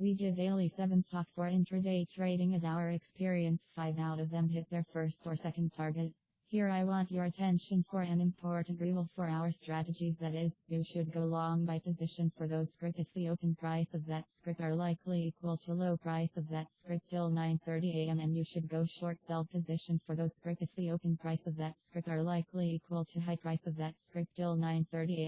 We give daily 7 stock for intraday trading as our experience. 5 out of them hit their first or second target. Here I want your attention for an important rule for our strategies. That is, you should go long by position for those script. If the open price of that script are likely equal to low price of that script till 9.30 am and you should go short sell position for those script. If the open price of that script are likely equal to high price of that script till 9.30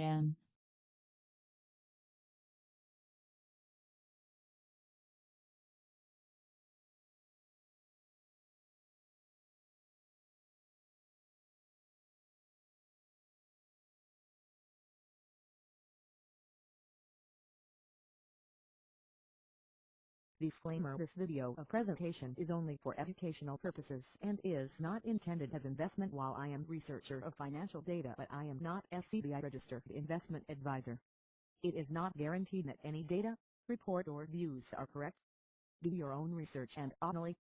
Disclaimer This video a presentation is only for educational purposes and is not intended as investment while I am researcher of financial data but I am not SEBI registered investment advisor. It is not guaranteed that any data, report or views are correct. Do your own research and only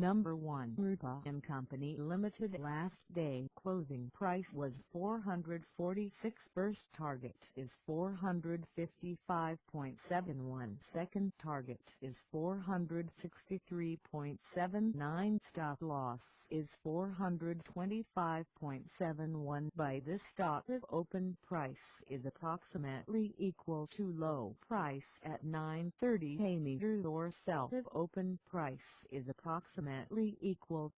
Number 1 Rupa and Company Limited last day closing price was 446 first target is 455.71 second target is 463.79 stop loss is 425.71 by this stock if open price is approximately equal to low price at 9.30 a or sell if open price is approximately approximately equal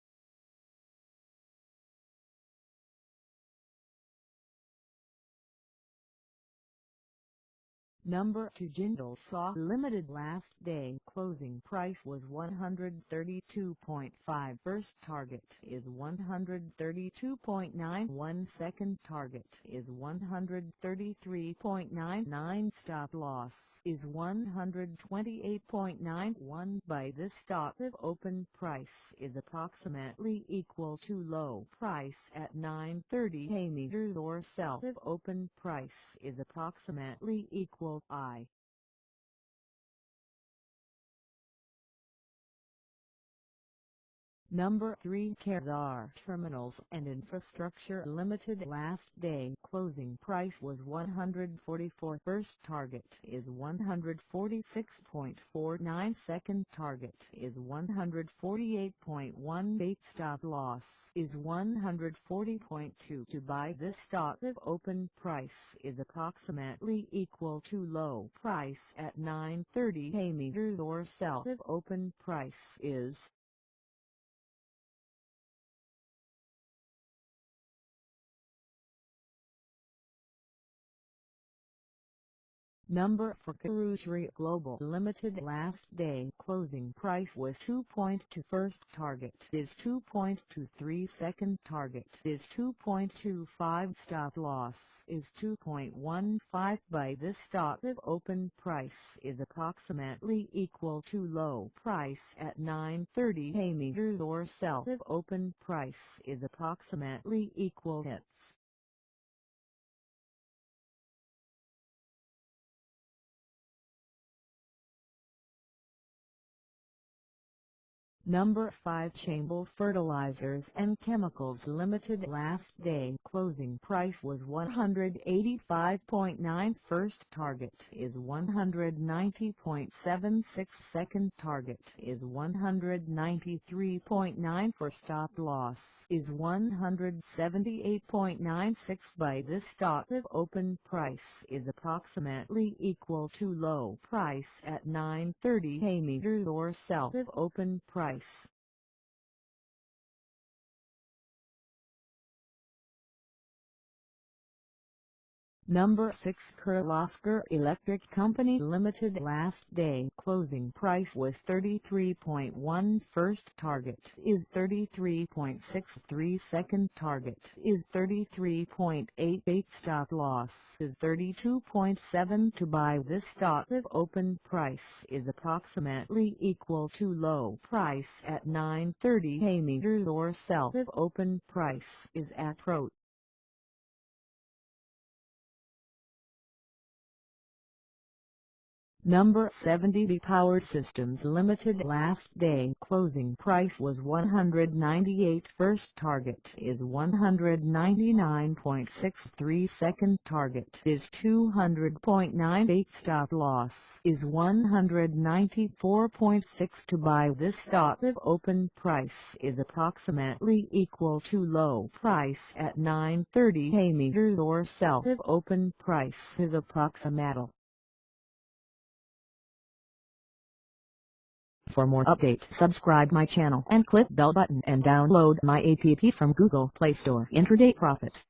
Number 2 Jindal Saw Limited last day closing price was 132.5 first target is 132.91 second target is 133.99 stop loss is 128.91 by this stop open price is approximately equal to low price at 9.30 a or sell if open price is approximately equal I. Number 3 Kesar Terminals and Infrastructure Limited. Last day closing price was 144 first target is 146.49 second target is 148.18 stop loss is 140.2 to buy this stock if open price is approximately equal to low price at 9.30 a meter or sell if open price is Number for Karuturi Global Limited last day closing price was 2.2 first target is 2.23 second target is 2.25 stop loss is 2.15 by this stock if open price is approximately equal to low price at 9.30 a meter or sell if open price is approximately equal hits. Number 5 Chambal Fertilizers and Chemicals Limited last day closing price was 185.9 first target is 190.76 second target is 193.9 for stop loss is 178.96 by this stock if open price is approximately equal to low price at 9.30 a meter or sell if open price price. Number 6 Kirloskar Electric Company Limited last day closing price was 33.1 first target is 33.63 second target is 33.88 stop loss is 32.7 to buy this stock if open price is approximately equal to low price at 930 a or sell if open price is at pro Number 7 TD Power Systems Limited last day closing price was 198 first target is 199.63 second target is 200.98 stop loss is 194.6 to buy this stock if open price is approximately equal to low price at 930 a meters or sell if open price is approximately For more update subscribe my channel and click bell button and download my app from Google Play Store Intraday Profit.